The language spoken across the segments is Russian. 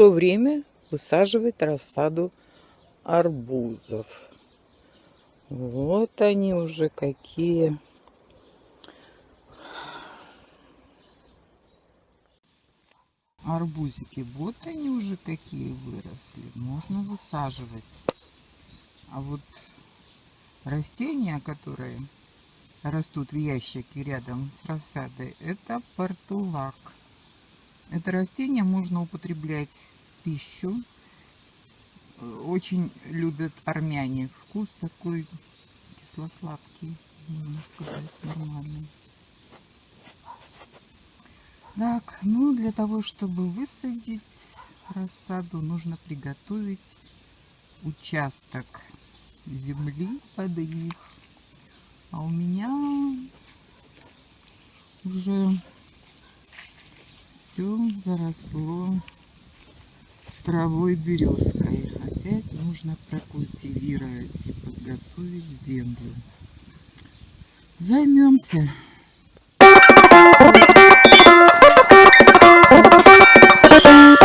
пришло время высаживать рассаду арбузов. Вот они уже какие. Арбузики, вот они уже какие выросли. Можно высаживать. А вот растения, которые растут в ящике рядом с рассадой, это портулак. Это растение можно употреблять пищу. Очень любят армяне. Вкус такой кисло-сладкий, можно сказать, нормальный. Так, ну для того, чтобы высадить рассаду, нужно приготовить участок земли под них. А у меня уже все заросло травой березкой. Опять нужно прокультивировать и подготовить землю. Займемся. Ну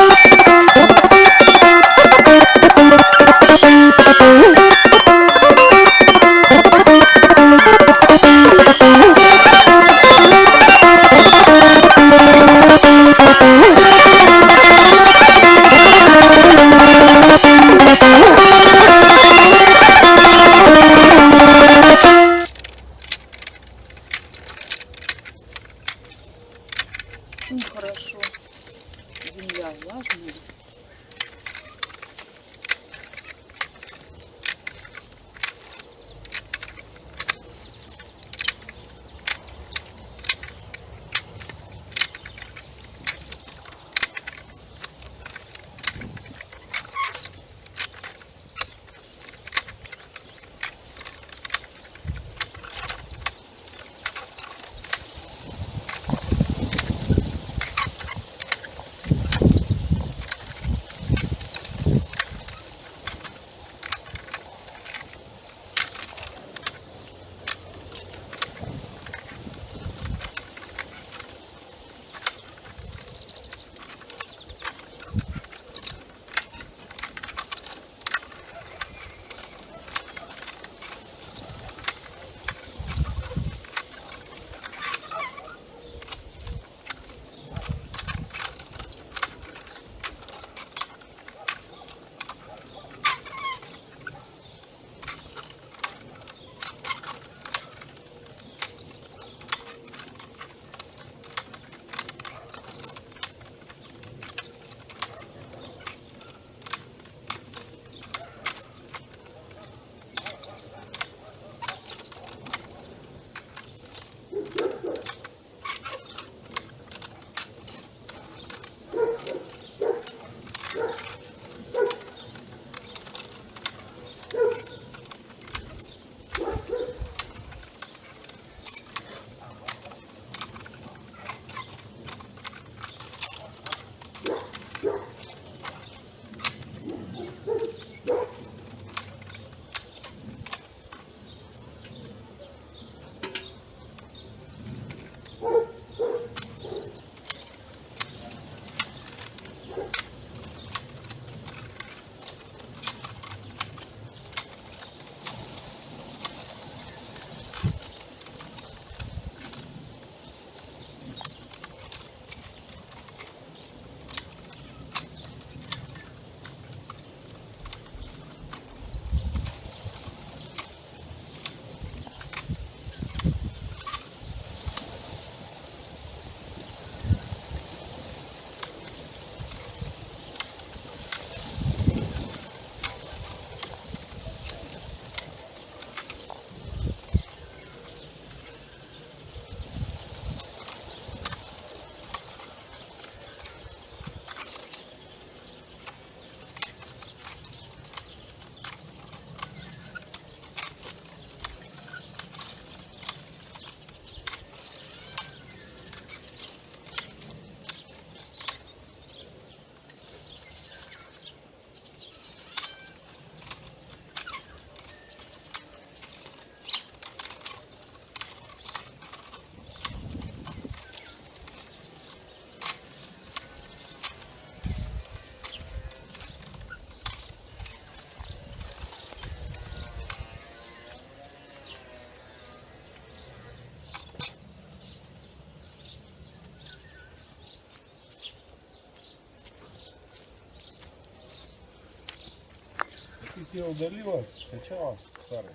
те удалила, скачала старый.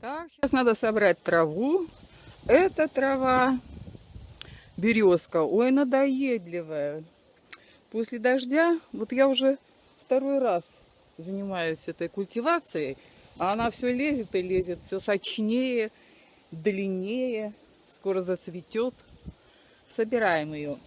Так, сейчас надо собрать траву. Это трава березка. Ой, надоедливая. После дождя, вот я уже второй раз занимаюсь этой культивацией, а она все лезет и лезет, все сочнее, длиннее, скоро зацветет. Собираем ее.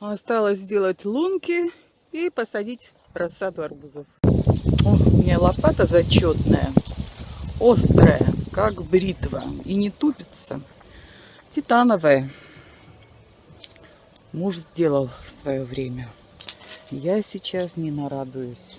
Осталось сделать лунки и посадить рассаду арбузов. Ох, у меня лопата зачетная, острая, как бритва, и не тупится. Титановая. Муж сделал в свое время. Я сейчас не нарадуюсь.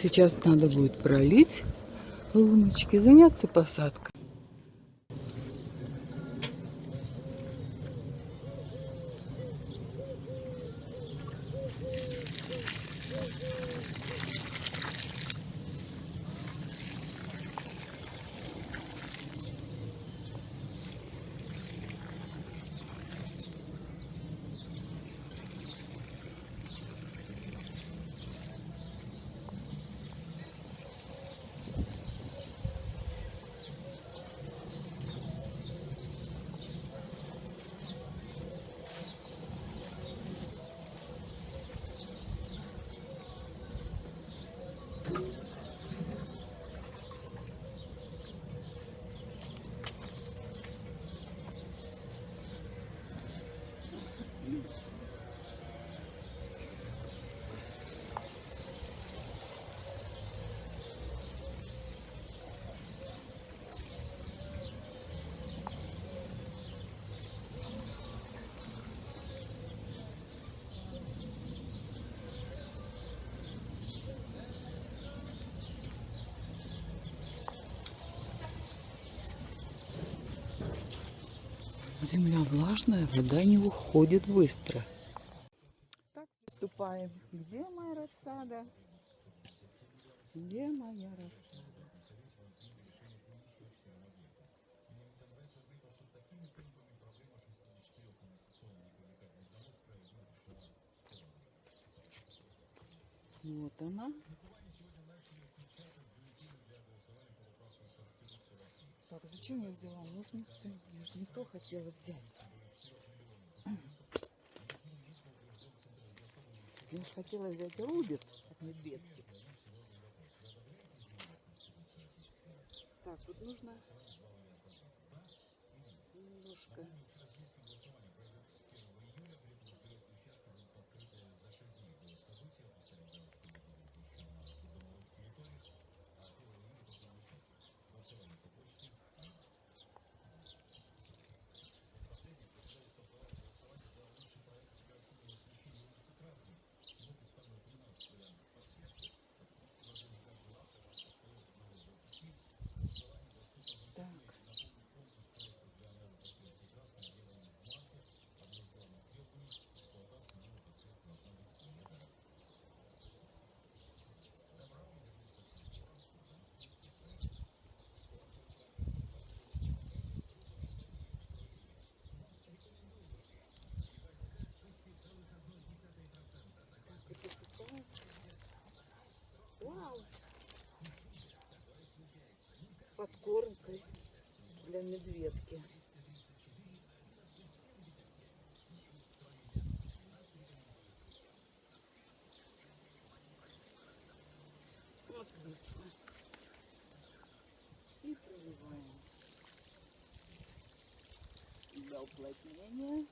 Сейчас надо будет пролить луночки, заняться посадкой. Земля влажная, вода не уходит быстро. Так, приступаем. Где моя рассада? Где моя рассада? Вот она. Зачем я взяла ножницы? Я же не то хотела взять. Я же хотела взять рубик от медведки. Так, вот нужно немножко Вау! Подкормкой для медведки. Отлично. И проливаем для уплотнения.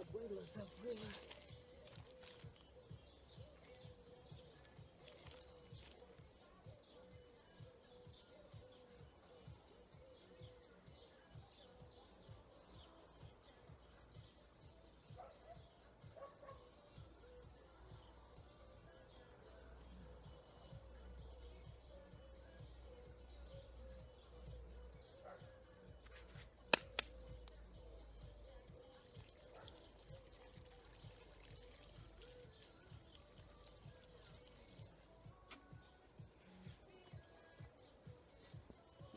la puedo lanzar fuera.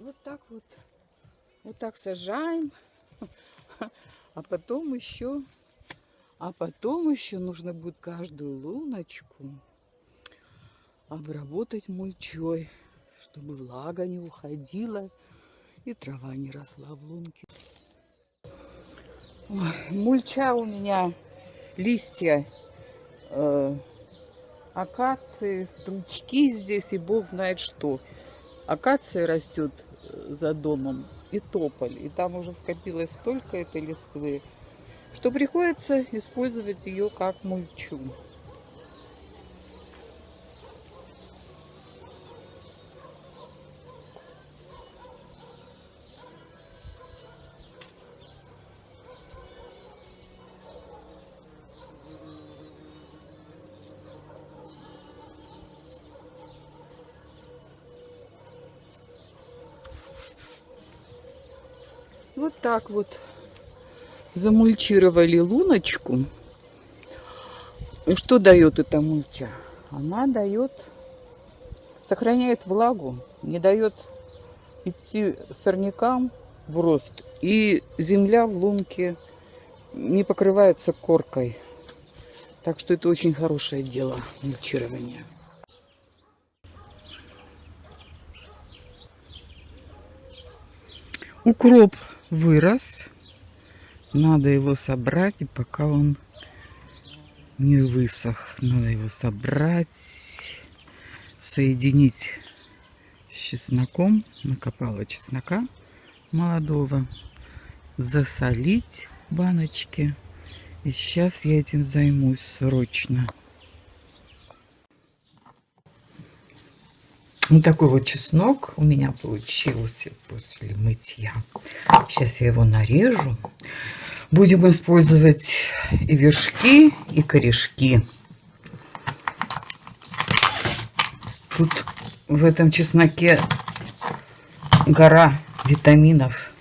Вот так вот. Вот так сажаем. А потом еще... А потом еще нужно будет каждую луночку обработать мульчой, чтобы влага не уходила и трава не росла в лунке. Ой, мульча у меня листья э, акации, стручки здесь и бог знает что. Акация растет за домом и тополь. И там уже скопилось столько этой листвы, что приходится использовать ее как мульчу. Вот так вот замульчировали луночку. И что дает эта мульча? Она дает, сохраняет влагу, не дает идти сорнякам в рост. И земля в лунке не покрывается коркой. Так что это очень хорошее дело, мульчирование. Укроп вырос. Надо его собрать, пока он не высох. Надо его собрать, соединить с чесноком. Накопала чеснока молодого. Засолить в баночке И сейчас я этим займусь срочно. Вот такой вот чеснок у меня получился после мытья. Сейчас я его нарежу. Будем использовать и вершки, и корешки. Тут в этом чесноке гора витаминов.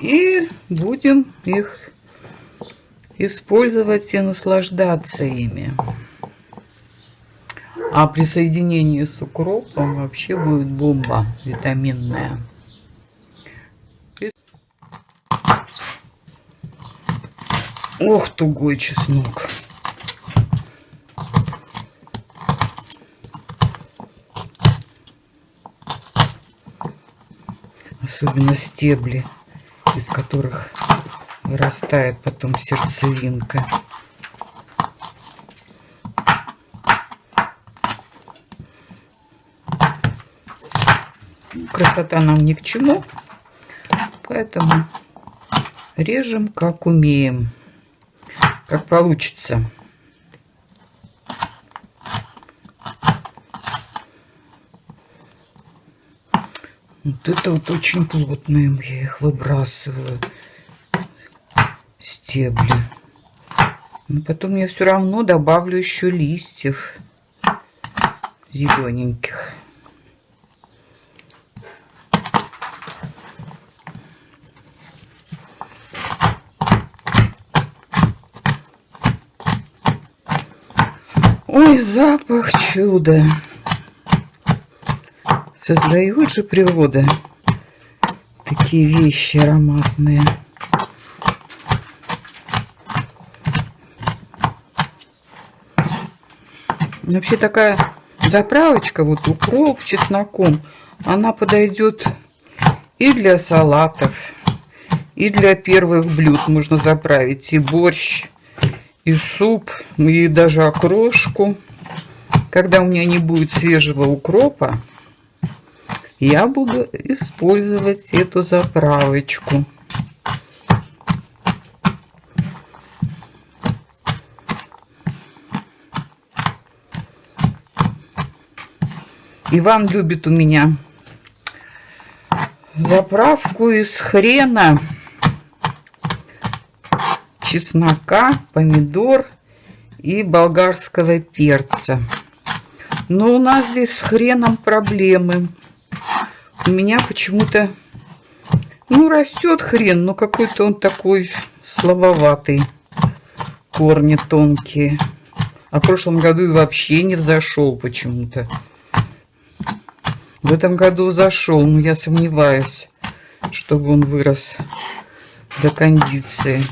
И будем их использовать и наслаждаться ими. А при соединении с укропом вообще будет бомба витаминная. Ох, тугой чеснок. Особенно стебли, из которых вырастает потом сердцевинка. Красота нам ни к чему, поэтому режем как умеем, как получится. Вот это вот очень плотные, я их выбрасываю, стебли. Но потом я все равно добавлю еще листьев зелененьких. Ой, чуда. Создает же природа такие вещи ароматные. Вообще такая заправочка, вот укроп чесноком, она подойдет и для салатов, и для первых блюд можно заправить, и борщ, и суп, и даже окрошку. Когда у меня не будет свежего укропа, я буду использовать эту заправочку. Иван любит у меня заправку из хрена, чеснока, помидор и болгарского перца. Но у нас здесь с хреном проблемы у меня почему-то, ну, растет хрен, но какой-то он такой слабоватый. Корни тонкие. А в прошлом году и вообще не взошел почему-то. В этом году зашел, но я сомневаюсь, чтобы он вырос до кондиции.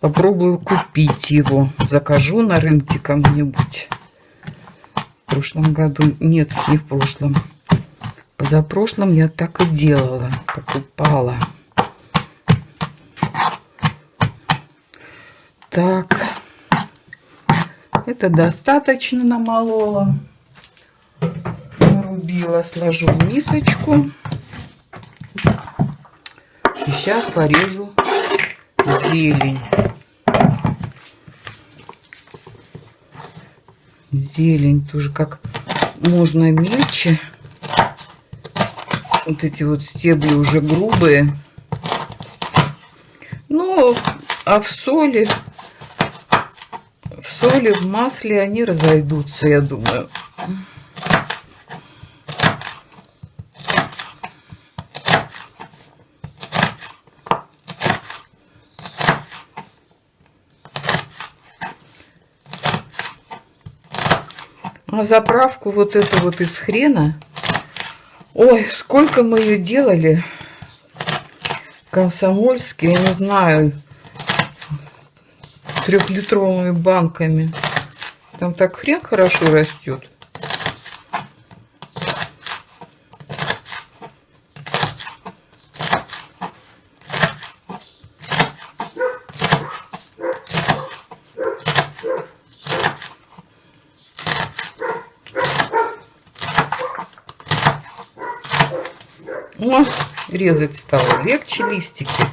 Попробую купить его. Закажу на рынке кому-нибудь. Прошлом году... Нет, не в прошлом. Позапрошлом я так и делала, покупала. Так, это достаточно намолола. Нарубила, сложу в мисочку. И сейчас порежу зелень. Зелень тоже как можно мельче. Вот эти вот стебли уже грубые. Ну, а в соли, в соли, в масле они разойдутся, я думаю. Заправку вот эту вот из хрена Ой, сколько мы ее делали. Комсомольские, я не знаю, трехлитровыми банками. Там так хрен хорошо растет. Резать стало легче листики.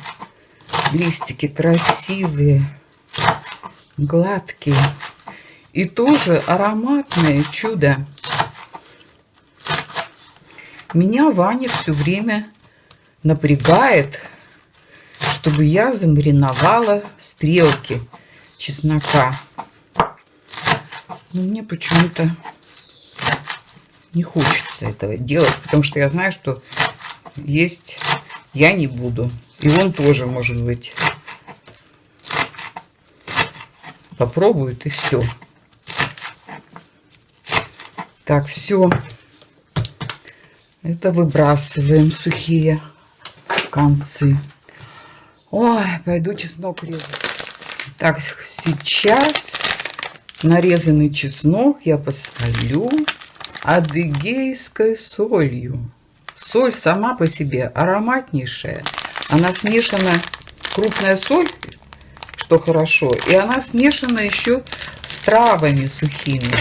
Листики красивые, гладкие. И тоже ароматное чудо. Меня Ваня все время напрягает, чтобы я замариновала стрелки чеснока. Но мне почему-то не хочется этого делать, потому что я знаю, что есть я не буду. И он тоже, может быть, попробует и все. Так, все. Это выбрасываем сухие концы. Ой, пойду чеснок резать. Так, сейчас нарезанный чеснок я посолю адыгейской солью. Соль сама по себе ароматнейшая. Она смешана, крупная соль, что хорошо, и она смешана еще с травами сухими.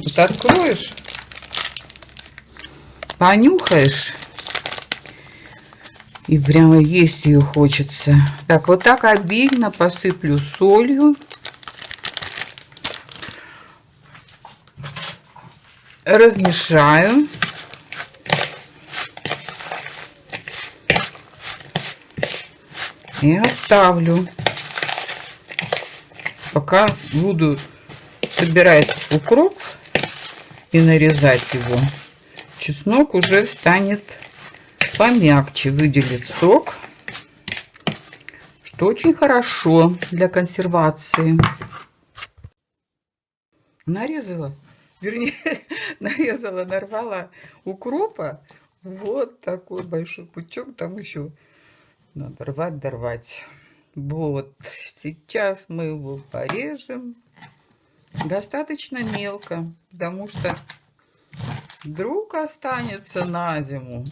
Вот откроешь, понюхаешь, и прямо есть ее хочется. Так, вот так обильно посыплю солью. Размешаю. И оставлю. Пока буду собирать укроп и нарезать его, чеснок уже станет помягче, выделит сок, что очень хорошо для консервации. Нарезала, вернее, нарезала, нарвала укропа. Вот такой большой пучок, там еще надо рвать, дорвать. Вот, сейчас мы его порежем достаточно мелко, потому что вдруг останется на зиму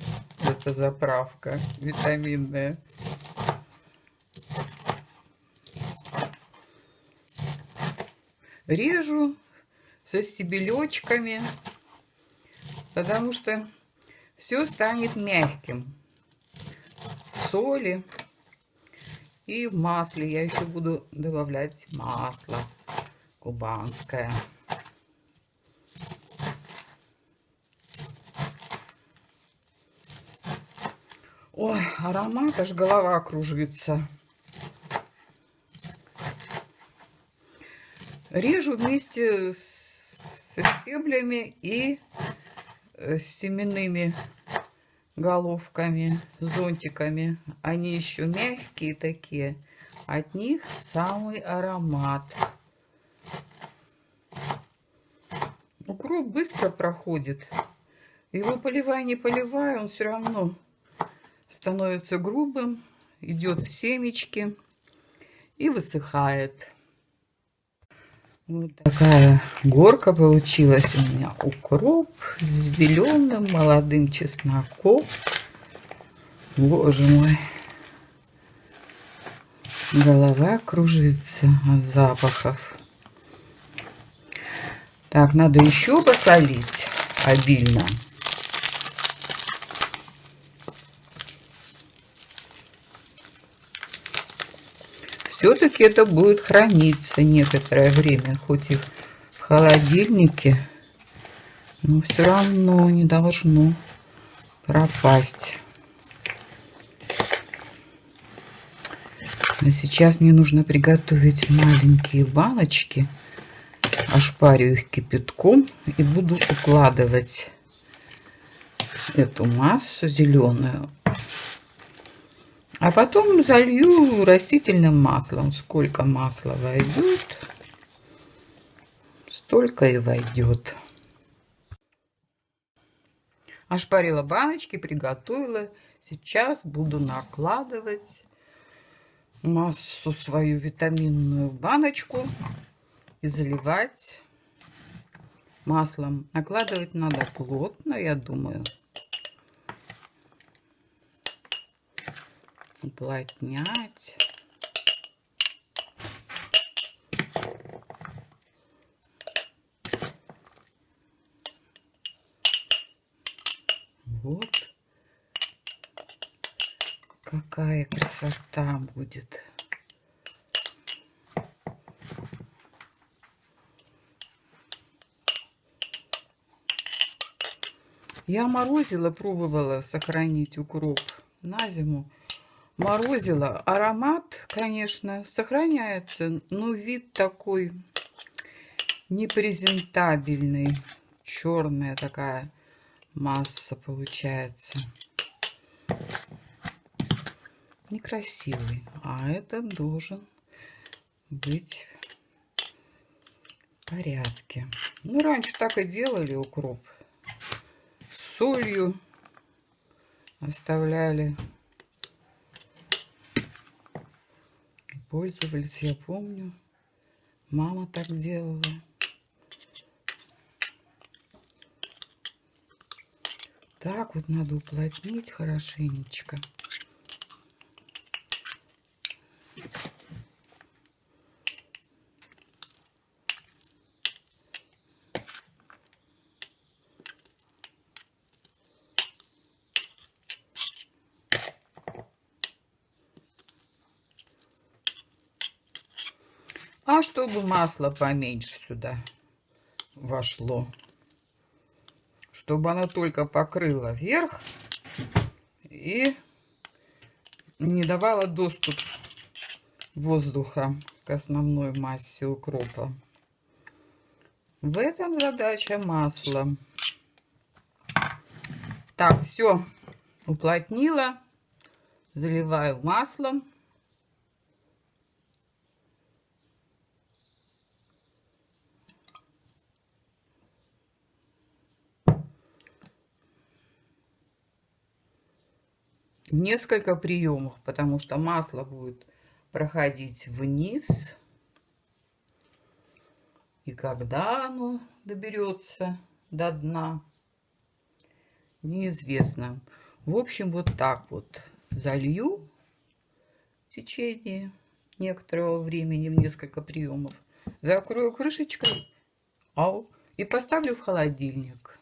эта заправка витаминная. Режу со стебелечками, потому что все станет мягким соли. И в масле я еще буду добавлять масло кубанское. Ой, аромат, аж голова кружится. Режу вместе с, стеблями и э, с семенными головками, зонтиками. Они еще мягкие такие. От них самый аромат. Укроп быстро проходит. Его поливай, не поливай, он все равно становится грубым, идет в семечки и высыхает. Вот такая горка получилась у меня. Укроп с зеленым молодым чесноком. Боже мой. Голова кружится от запахов. Так, надо еще посолить обильно. Все-таки это будет храниться некоторое время, хоть и в холодильнике, но все равно не должно пропасть. А сейчас мне нужно приготовить маленькие баночки. Ошпарю их кипятком и буду укладывать эту массу зеленую а потом залью растительным маслом. Сколько масла войдет, столько и войдет. Ошпарила баночки, приготовила. Сейчас буду накладывать массу свою витаминную баночку и заливать маслом. Накладывать надо плотно, я думаю. Уплотнять. Вот. Какая красота будет. Я морозила, пробовала сохранить укроп на зиму. Морозила. Аромат, конечно, сохраняется, но вид такой непрезентабельный. Черная такая масса получается. Некрасивый. А это должен быть в порядке. Ну, раньше так и делали укроп. С солью оставляли. Пользовались, я помню. Мама так делала. Так вот надо уплотнить хорошенечко. А чтобы масло поменьше сюда вошло, чтобы оно только покрыло верх и не давало доступ воздуха к основной массе укропа. В этом задача масла. Так, все уплотнила. Заливаю маслом. Несколько приемов, потому что масло будет проходить вниз. И когда оно доберется до дна, неизвестно. В общем, вот так вот залью в течение некоторого времени, в несколько приемов. Закрою крышечкой ау, и поставлю в холодильник.